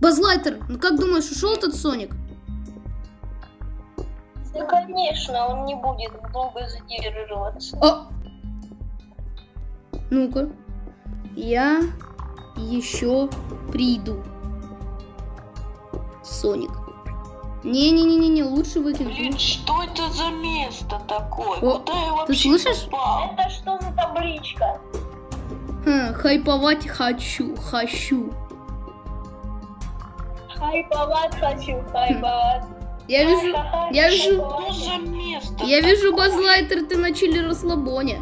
Базлайтер, ну как думаешь, ушел этот Соник? Да, конечно, он не будет долго задерживаться. О! Ну-ка. Я еще приду. Соник. Не-не-не-не, лучше выкинуть. Блин, что это за место такое? О, Куда я вообще слышишь? попал? Это что за табличка? Ха, хайповать хочу, хочу. Хайповать хочу, хайповать. Я вижу, я вижу- я вижу? Базлайтер, ты на чили расслабоне.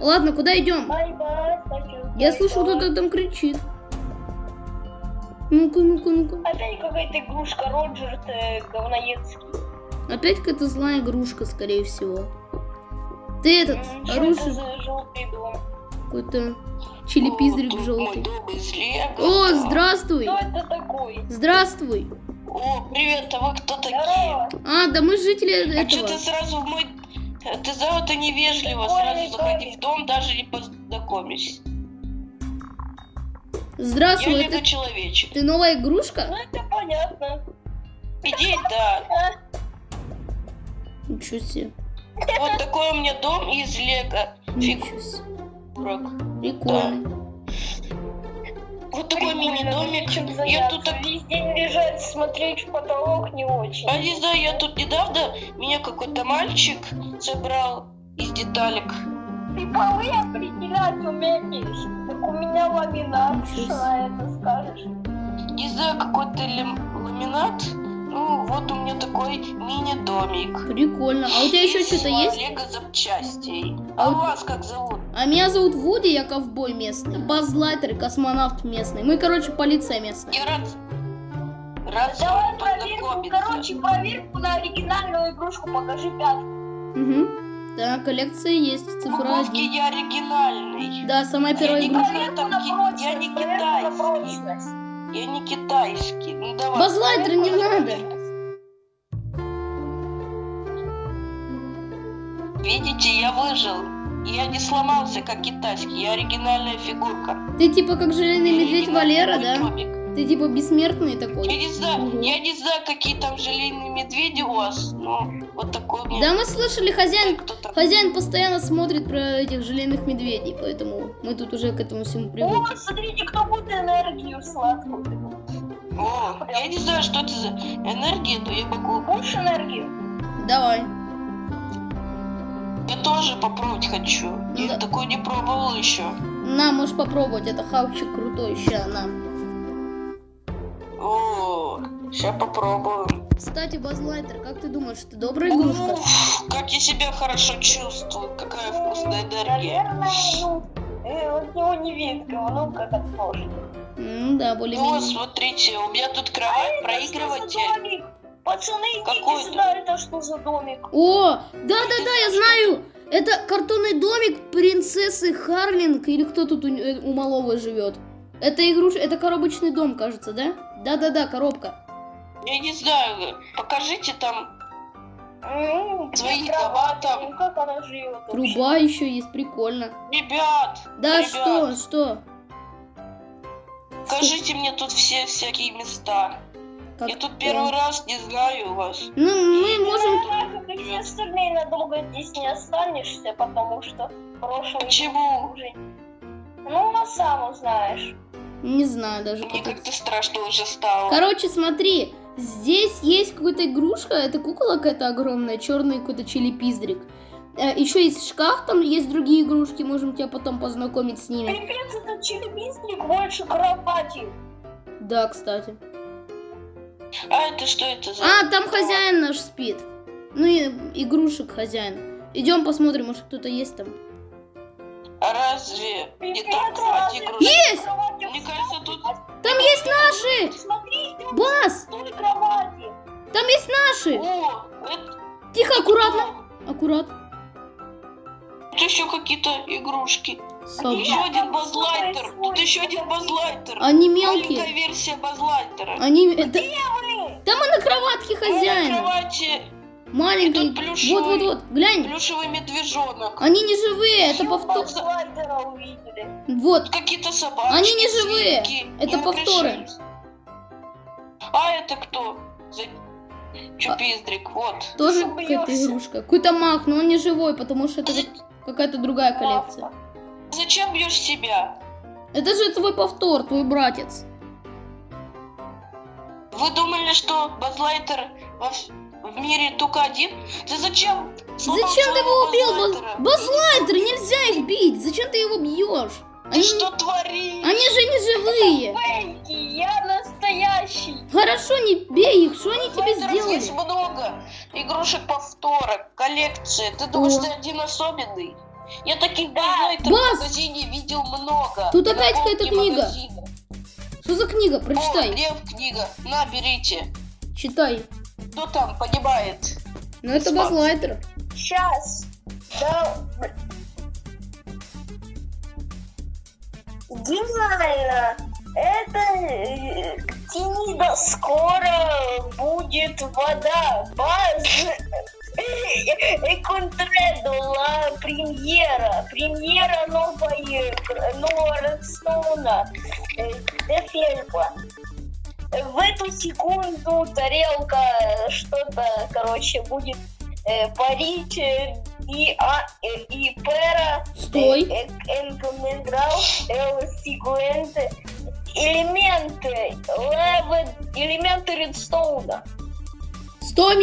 Ладно, куда идем? Я слышу, кто-то там кричит. Ну-ка, ну-ка, ну-ка. Опять какая-то игрушка Роджер, ты говноедский. Опять какая-то злая игрушка, скорее всего. Ты этот, оружие, за желтый дом? Какой-то чилипиздрик желтый. О, здравствуй! Кто это такой? Здравствуй! О, привет, а вы кто такие? А, да мы жители А что этого. ты сразу в мой... Ты за это невежливо, сразу заходи в дом, даже не познакомишься. Я Здравствуй, Лего это человечек. ты новая игрушка? Ну это понятно. Иди, да. Ничего себе. Вот такой у меня дом из Лего Ничего себе. фигурок. Прикольный. Вот такой мини-домик. Я тут так... Весь день лежать, смотреть в потолок не очень. А не знаю, я тут недавно, меня какой-то мальчик собрал из деталек. Ты полы определять умеешь. Так у меня ламинат. Что на это скажешь? Не знаю, какой-то лам- ламинат. Ну, вот у меня такой мини-домик. Прикольно. А у тебя еще что-то есть? Лего запчастей. А А у- вас как зовут? А меня зовут Вуди, я ковбой местный. Базлайтер, космонавт местный. Мы, короче, полиция местная. Я рад, рад Давай проверку. Короче, проверку на оригинальную игрушку покажи пятку. Угу. Да, коллекция есть, цифра Буковки один. я оригинальный. Да, самая первая не игрушка. прочность. я не проверку на китайский. Я не китайский. Ну давай. Базлайтер не надо. Видите, я выжил. Я не сломался, как китайский. Я оригинальная фигурка. Ты типа как желейный медведь Валера, да? домик. Ты типа бессмертный Я такой. не знаю, Мгм. я не знаю, какие там желейные медведи у вас, но вот такой у меня. Да, мы слышали, хозяин, хозяин постоянно смотрит про этих желейных медведей, поэтому мы тут уже к этому всему О, привыкли. смотрите, кто будет энергию сладкую. О, я не знаю, что это за энергия, но я могу. Будешь энергию? Давай. Я тоже попробовать хочу. Я Да. такой не пробовал еще. На, можешь попробовать, это хавчик крутой, ща, на. О, сейчас попробуем. Кстати, Базлайтер, как ты думаешь, это добрая игрушка? Уф, как я себя хорошо чувствую, какая вкусная энергия. Наверное, ну, э, от него не видно, ну как от ножки. М, да, Ну, более-менее. смотрите, у меня тут кровать, А проигрыватель. Пацаны, идите сюда, это что за домик? О, да-да-да, я знаю! Это картонный домик принцессы Харлинг, или кто тут у, э, у малого живет? Это игруш... это коробочный дом, кажется, да? Да-да-да, коробка. Я не знаю, покажите там. Дома кровать? там. Ну как она живет вообще? Труба еще есть, прикольно. Ребят, Да ребят, что, что? покажите мне тут все всякие места. Как Я тут первый раз не знаю вас. Ну, мы можем... Наверное, как и все остальные, надолго здесь не останешься, потому что прошлый Почему? уже... Ну, а сам узнаешь. Не знаю даже, Мне как-то страшно уже стало. Короче, смотри, здесь есть какая-то игрушка, это кукола какая-то огромная, черный какой-то чили-пиздрик. Еще есть шкаф, там есть другие игрушки, можем тебя потом познакомить с ними. Пипец, этот челюбистник больше кровати. Да, кстати. А это что это за... А, там хозяин наш спит. Ну и игрушек хозяин. Идем посмотрим, может кто-то есть там. А разве не там кровать игрушек? Есть! Мне кажется, тут... Там есть наши! Бас! Там есть наши! О, это... Тихо, аккуратно! Аккурат. Тут еще какие-то игрушки. Соб- Еще один базлайтер. Тут еще один базлайтер. Они Маленькая мелкие. версия базлайтера. Они... Это... Там и на кроватке на кровати Маленький. тут плюшевый. Вот-вот-вот. Глянь. плюшевый медвежонок. Они не живые, это повтор. Вот. Какие-то собаки. Они не живые. Это повторы. А это кто? За... Чупиздрик, вот. Тоже какая-то игрушка. Какой-то маг, но он не живой, потому что это какая-то другая коллекция. Зачем бьешь себя? Это же твой повтор, твой братец. Вы думали, что Базлайтер в мире только один? Ты зачем? Зачем ты его убил? Базлайтер, нельзя их бить. Зачем ты его бьешь? Ты Они, что творишь? они же не живые. Фейки, я настоящий. Хорошо, не бей их. Что они тебе Базлайтеров есть сделали? много игрушек повторок, коллекции. Ты думаешь, О. ты один особенный? Я таких Баз! в магазине видел много. Тут опять какая-то книга. магазина. Что за книга? О, Прочитай. Лев книга. На, берите. Читай. Кто там погибает? Ну это. Базлайтер. Сейчас. Да. Гениально. Это э, Тинида скоро будет вода. Баз. Контредо ла премьера. Премьера новой, нового Редстоуна. э, Де Фельпа. В эту секунду тарелка что-то, короче, будет э, парить э, и, а, э, и пера Стой. э, э, элементы левы, элементы редстоуна.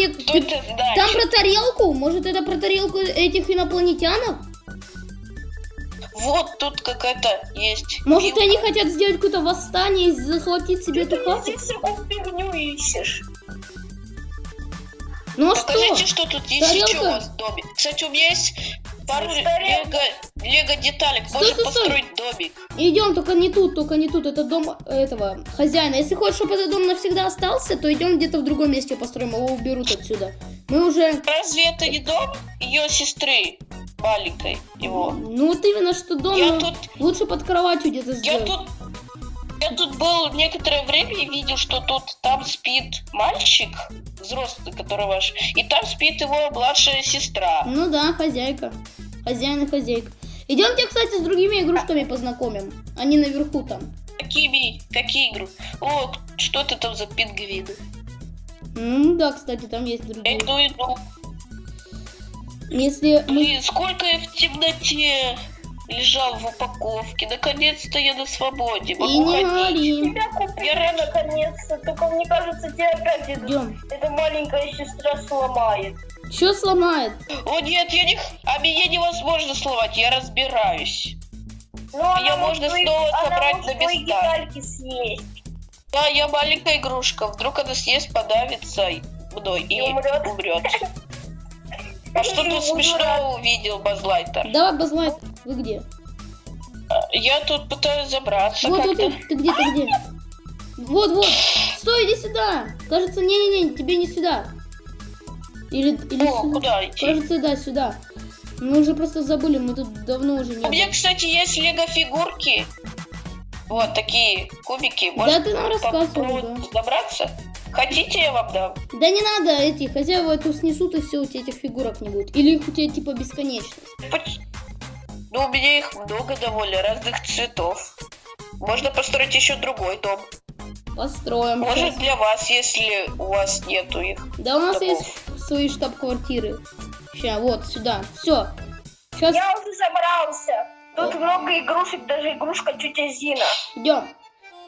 Ты- знает? Там про тарелку? Может это про тарелку этих инопланетянов? Вот тут какая-то есть. Может вилка. они хотят сделать какое-то восстание и захватить себе Ты эту здесь всякую фигню ищешь. Ну а Покажите, что? что тут есть Тарелка? еще у вас в доме. Кстати, у меня есть пару лего, лего деталек. Стой, Можно стой, стой. построить домик. Идем, только не тут, только не тут. Это дом этого хозяина. Если хочешь, чтобы этот дом навсегда остался, то идем где-то в другом месте построим, его уберут отсюда. Мы уже... Разве это не дом ее сестры маленькой его? Ну вот именно, что дом Я ну, тут, лучше под кроватью где-то я сделать. тут, я тут был некоторое время и видел, что тут там спит мальчик взрослый, который ваш, и там спит его младшая сестра. Ну да, хозяйка. Хозяин и хозяйка. Идемте, кстати, с другими игрушками познакомим. Они наверху там. Какими? Какие игры? О, что это там за пингвины? Ну да, кстати, там есть Я другие. иду, иду. Если мы... Блин, сколько я в темноте лежал в упаковке. Наконец-то я на свободе. И Могу не ходить. Тебя купили наконец-то, только мне кажется, тебя опять эта, Идем. эта маленькая сестра сломает. Что сломает? О нет, я не... А меня невозможно сломать, я разбираюсь. Ну, она Её может можно твои- снова она собрать на места. детальки съесть Да, я маленькая игрушка. Вдруг она съест, подавится мной и и умрет. умрет. А что И тут смешного увидел Базлайтер? Давай, Базлайт, вы где? Я тут пытаюсь забраться Вот, вот, ты где, ты где? Вот, вот. Стой, иди сюда. Кажется, не-не-не, тебе не сюда. Или, или О, сюда. куда идти? Кажется, да, сюда. Мы уже просто забыли, мы тут давно уже не У меня, были. кстати, есть лего-фигурки. Вот такие кубики. Да, Может, ты нам рассказывал, попробовать забраться? Хотите, я вам дам? Да не надо, эти хозяева эту снесут, и все, у тебя этих фигурок не будет. Или их у тебя типа бесконечно. Поч- Ну, у меня их много довольно, разных цветов. Можно построить еще другой дом. Построим. Может, щас. для вас, если у вас нету их. Да у нас домов. есть свои штаб-квартиры. Сейчас, вот, сюда. Все. Сейчас Я уже забрался. Тут много игрушек, даже игрушка тетя Зина. идем.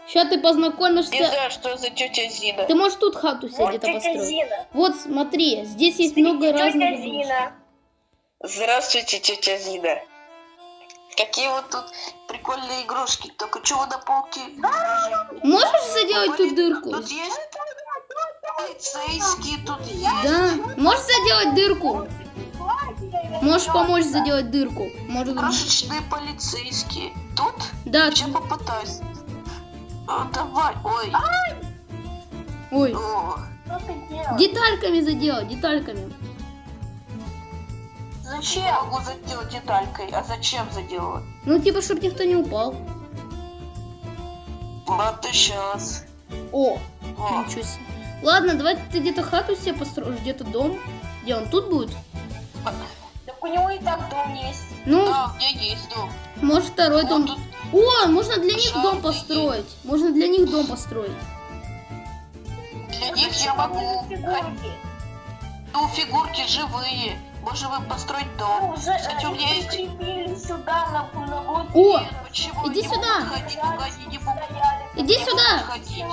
Сейчас ты Не познакомишься. знаю, что за тетя Зина. Ты можешь тут хату себе Вот где-то тетя построить. Зина. Вот, смотри, здесь есть Смотрите, много разных Тетя игрушек. Зина. Здравствуйте, тетя Зина. Какие вот тут прикольные игрушки. Только чего на полке? лежит? Можешь заделать тут дырку? Тут есть полицейские, тут есть. Да. Можешь заделать дырку? Можешь помочь заделать дырку? Может, Крошечные полицейские. Тут? да. Я попытаюсь. О, давай. Ой. Ой. О. Что ты делаешь? Детальками заделать, детальками. Зачем? Я могу заделать деталькой. А зачем заделать? Ну, типа, чтобы никто не упал. Вот и сейчас. О, О. ничего себе. Ладно, давай ты где-то хату себе построишь, где-то дом. Где он тут будет? Так у него и так дом есть. Ну, Да, у меня есть дом. может второй Вот дом. тут О, можно для них дом построить. Можно для них дом построить. Для них я могу. Ну, фигурки живые. Можем им построить Ну, дом. уже Кстати, у меня они есть- сюда на, О, Нет, почему иди сюда. ходить, они иди сюда.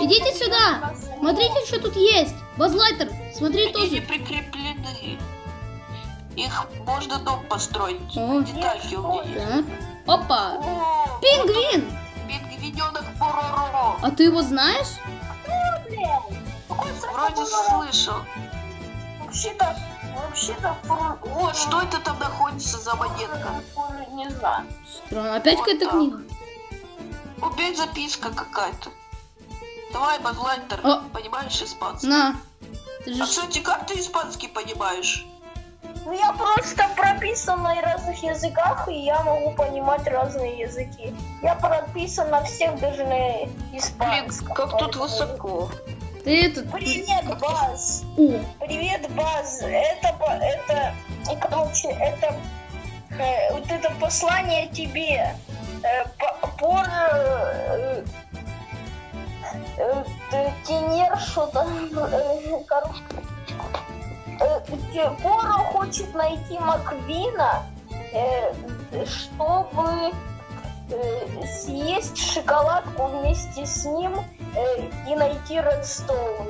Идите сюда. Смотрите, что тут есть. Базлайтер, смотри Они не тоже. прикреплены. Их можно дом построить. О. Детальки у меня есть. Так. Опа. О, Пингвин. Пингвиненок Пороро. А ты его знаешь? Вроде слышал. Вообще-то, вообще-то, О, что это там находится за монетка? Не знаю. Странно. Опять Вот какая-то книга. Опять записка какая-то. Давай, Базлайтер, О. понимаешь испанский? На. Ты же... А, кстати, как ты испанский понимаешь? Ну, я просто прописан на разных языках, и я могу понимать разные языки. Я прописан на всех, даже на Блин, испанском. как тут высоко. Ты. Привет, Баз! О, Привет, Баз! Это, это, и, короче, это, э, вот это послание тебе. Э, по- пор, э, э, э, Тенер что-то, э, короче, э, Поро хочет найти Маквина, э, чтобы съесть шоколадку вместе с ним э, и найти Редстоун.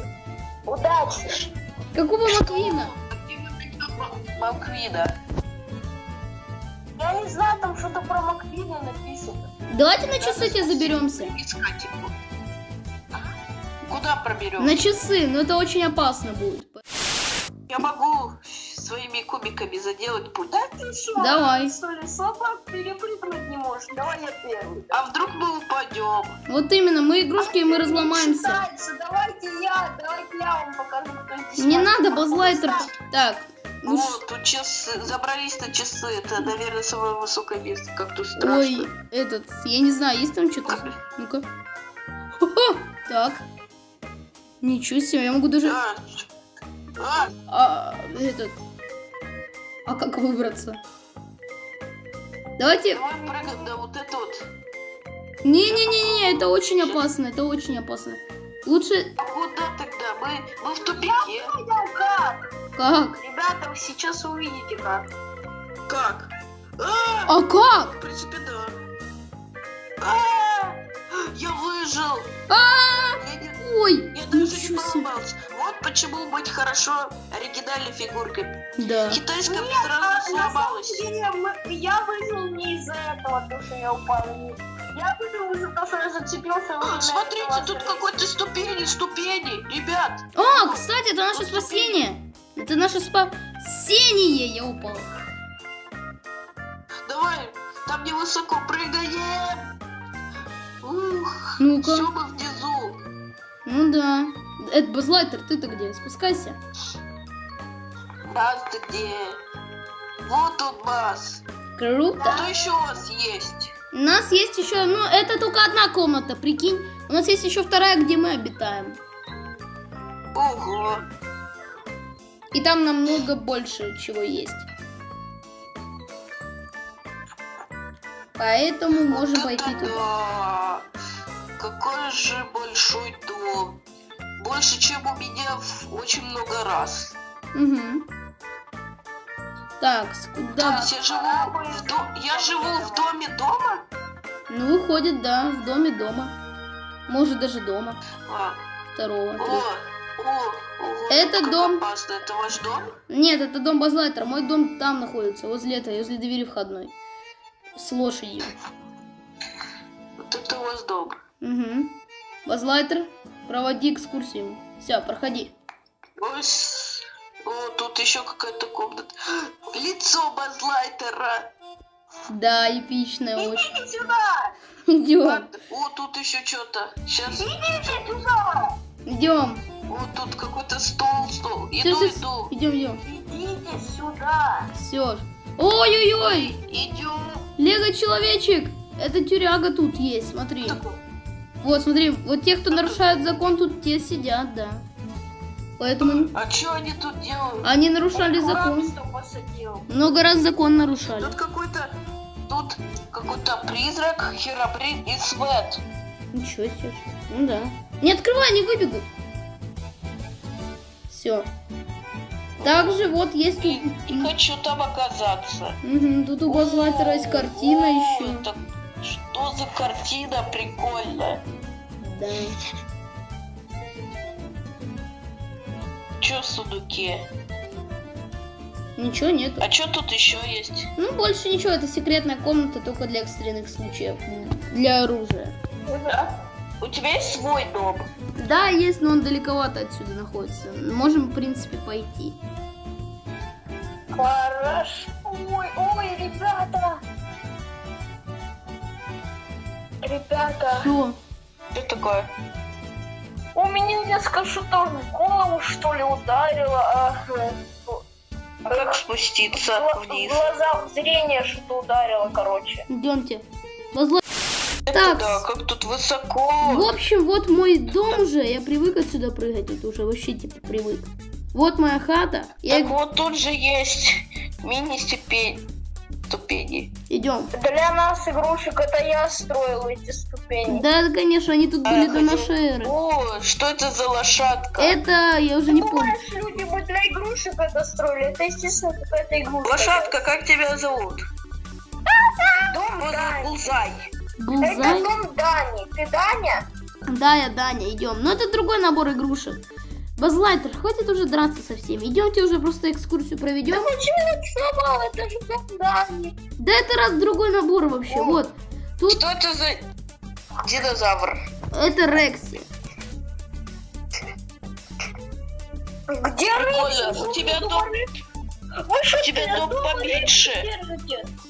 Удачи! какого Маквина? Маквина. Я не знаю, там что-то про Маквина написано. Давайте на часы тебе заберемся. Искать его. Куда проберем? На часы, но это очень опасно будет. Я могу своими кубиками заделать путь. Да ты что? Давай. Что ли, собак перепрыгнуть не можешь? Давай я первый. А вдруг мы упадем? Вот именно, мы игрушки, и мы разломаемся. Считается. Давайте я, давайте я вам покажу, кто здесь. Не надо, Базлайтер. Так, ну Вот, тут часы. Забрались на часы. Это, наверное, самое высокое место. Как тут страшно. Ой, этот, я не знаю, есть там что-то? Ну-ка. Так. Ничего себе, я могу даже... А, а, А, этот... А как выбраться? Давайте... давай прыгаем на вот это вот. Не-не-не-не, это очень опасно, это очень опасно. Лучше... А куда тогда? Мы, мы в тупике. Ну как? Как? Ребята, вы сейчас увидите как. Как? А, А как? в принципе, да. А, я выжил. А, Я, не- Ой, я даже не себе. поломался. Почему быть хорошо оригинальной фигуркой. Да. Китайская Нет, сразу а, сломалась. деле, мы- я выжил не из-за этого, то, что я упал вниз. Я выжил из-за того, что я зацепился. А, Смотрите, этого тут какой-то ступени, ступени, ребят. А, кстати, это наше спасение. Это наше спасение, я упал. Давай, там невысоко прыгаем. Ух, Ну-ка. все мы внизу. Ну да. Это Базлайтер, ты-то где? Спускайся. Бас, ты где? Вот он, Бас. Круто. Что еще у вас есть? У нас есть еще, ну, это только одна комната, прикинь. У нас есть еще вторая, где мы обитаем. Ого. И там намного больше чего есть. Поэтому можем Вот пойти это туда. да. Какой же большой дом. Больше, чем у меня в очень много раз. Угу. Так, есть я живу в до- я живу в доме дома? Ну, выходит, да, в доме дома. Может, даже дома. А, Второго. о, о, ого, Это дом- опасно. Это ваш дом? Нет, это дом Базлайтера. Мой дом там находится, возле этой, возле двери входной. С лошадью. Вот это у вас дом. Угу. Базлайтер, проводи экскурсию. Все, проходи. Ой, О, тут еще какая-то комната. Лицо Базлайтера. Да, эпичная очень. Идите сюда! Идем. О, тут еще что-то. Сейчас. Идите сюда! идем. Вот тут какой-то стол, стол. Иду, всё, иду. Идем, идем. Идите сюда! Все. Ой-ой-ой! Идем. Лего человечек! Это тюряга тут есть, смотри. Вот, смотри, вот те, кто нарушает закон, тут те сидят, да. Поэтому А что они тут делают? они нарушали Куда закон. Много раз закон нарушали. Тут какой-то... Тут какой-то призрак, Херобрин и Свет. Ничего себе. Ну да. Не открывай, они выбегут. Все. Также вот есть И, и хочу там оказаться. Мгм, тут у Базлайтера есть картина еще. это что за картина прикольная. Да. Чё в сундуке? Ничего нету. А чё тут еще есть? Ну, больше ничего, это секретная комната только для экстренных случаев. Для оружия. Да. У тебя есть свой дом? Да, есть, но он далековато отсюда находится. Можем, в принципе, пойти. Хорошо. Ой, ой, ребята. Ребята, Что? Что такое? у меня несколько шутов в голову, что ли, ударило. А, э, А как спуститься в- вниз? В глаза зрение что-то ударило, короче. Идемте. Это Так. да, как тут высоко. В общем, вот мой дом уже. Я привык отсюда прыгать. Это уже вообще типа привык. Вот моя хата. Я... Так вот тут же есть мини-ступень. Ступени. Идем. Для нас, игрушек, это я строил эти ступени. Да, конечно, они тут были А, до хотел- нашей эры. О, что это за лошадка? Это я уже не помню. Думаешь, люди бы для игрушек это строили? Это, естественно, какая-то игрушка. Лошадка, как тебя зовут? Дом Дани. Булзай. Это Булзай. дом Дани. Ты Даня? Да, я Даня, идем. Но это другой набор игрушек. Базлайтер, хватит уже драться со всеми. Идемте уже просто экскурсию проведем. Да почему ты сломал? Это же Дани. Да это раз другой набор вообще. О. Вот. Тут Что это за динозавр? это Рекси. Где Прикольно. Рекси? У тебя Вы дом, что, у тебя дом поменьше.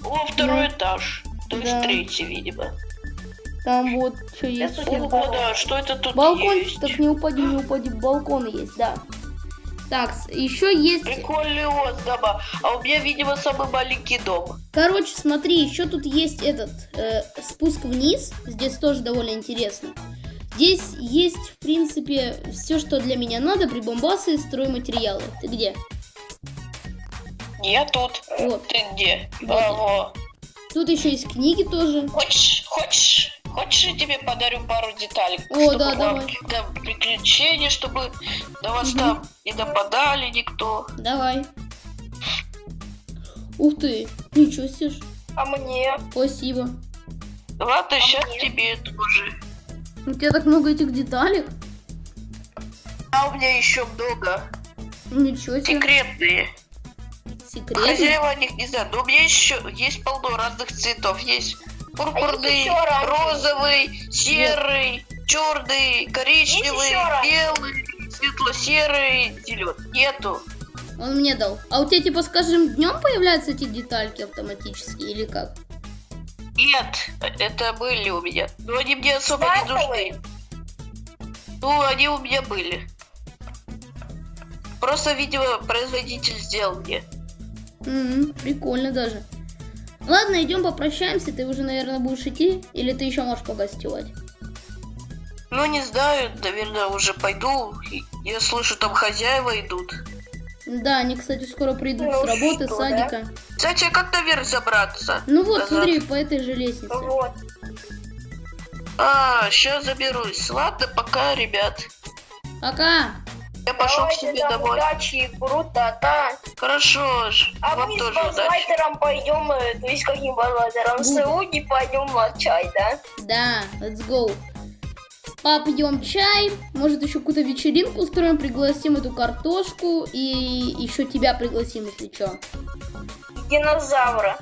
О, второй Да. этаж. То есть третий, видимо. Там вот что есть. Это еще. О, да, что это тут Балкон, есть? так не упади, не упади. Балкон есть, да. Так, еще есть. Прикольный ост дома. А у меня, видимо, самый маленький дом. Короче, смотри, еще тут есть этот э, спуск вниз. Здесь тоже довольно интересно. Здесь есть, в принципе, все, что для меня надо, прибамбасы и стройматериалы. Ты где? Я тут. Вот. Ты где? Вот. Тут еще есть книги тоже. Хочешь, хочешь, хочешь, я тебе подарю пару деталей? О, чтобы да, давай. какие-то приключения, чтобы на вас Мгм. там не нападали никто. Давай. Ух ты, ничего себе. ж. А мне? Спасибо. Ладно, А сейчас мне? тебе тоже. У тебя так много этих деталек. А у меня еще много. Ничего себе. Секретные. Секрет. Хозяева о них не знаю. Но у меня еще есть полно разных цветов. Есть пурпурный, оранжевый? розовый, серый, черный, коричневый, белый, светло-серый, зеленый. Нету. Он мне дал. А у тебя, типа, скажем, днем появляются эти детальки автоматически или как? Нет, это были у меня. Но они мне особо не нужны. Ну, они у меня были. Просто, видимо, производитель сделал мне. М, прикольно даже. Ладно, идем попрощаемся. Ты уже, наверное, будешь идти? Или ты еще можешь погостевать? Ну, не знаю, наверное, уже пойду. Я слышу, там хозяева идут. Да, они, кстати, скоро придут Ну с работы, с что, да? садика. Кстати, а как наверх забраться? Ну вот, Назад. смотри, по этой же лестнице. Вот. А, сейчас заберусь. Ладно, пока, ребят. Пока. Я пошел к себе там домой. удачи и круто-та. Хорошо ж. А Вам мы с тоже удачи. Базлайтером пойдем, э, то есть каким Базлайтером? С. Уги пойдем на чай, да? Да, let's go. Попьем чай, может еще какую-то вечеринку устроим, пригласим эту картошку и еще тебя пригласим, если что. Динозавра.